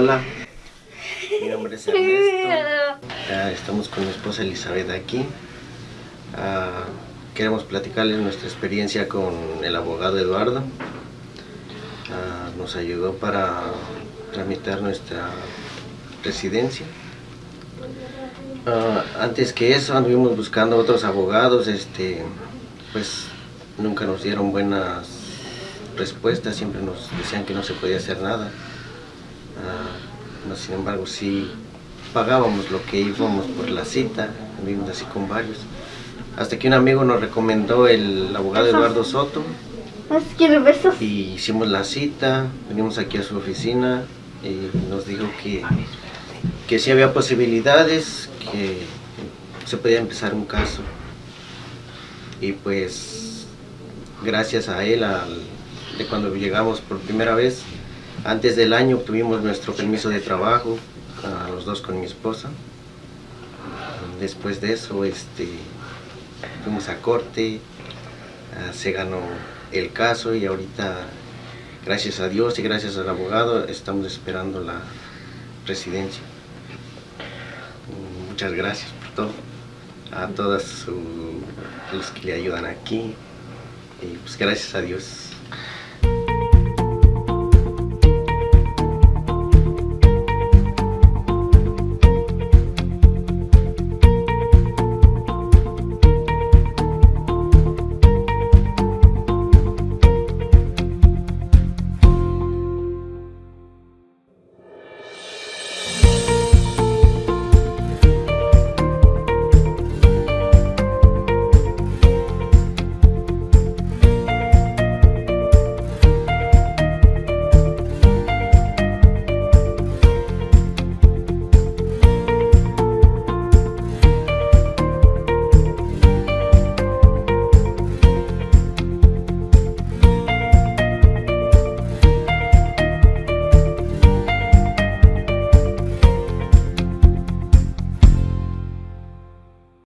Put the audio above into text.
Hola, mi nombre es Ernesto. Estamos con mi esposa Elizabeth aquí. Ah, queremos platicarles nuestra experiencia con el abogado Eduardo. Ah, nos ayudó para tramitar nuestra residencia. Ah, antes que eso anduvimos buscando otros abogados, este, pues nunca nos dieron buenas respuestas, siempre nos decían que no se podía hacer nada. Ah, no, sin embargo, sí pagábamos lo que íbamos por la cita, anduvimos así con varios. Hasta que un amigo nos recomendó el abogado Eduardo Soto y hicimos la cita, venimos aquí a su oficina y nos dijo que, que sí había posibilidades, que se podía empezar un caso. Y pues gracias a él, al- de cuando llegamos por primera vez, antes del año obtuvimos nuestro permiso de trabajo, a los dos con mi esposa. Después de eso, este, fuimos a corte, ah, se ganó el caso y ahorita, gracias a Dios y gracias al abogado, estamos esperando la residencia. Muchas gracias por todo, a todos su- los que le ayudan aquí y pues gracias a Dios.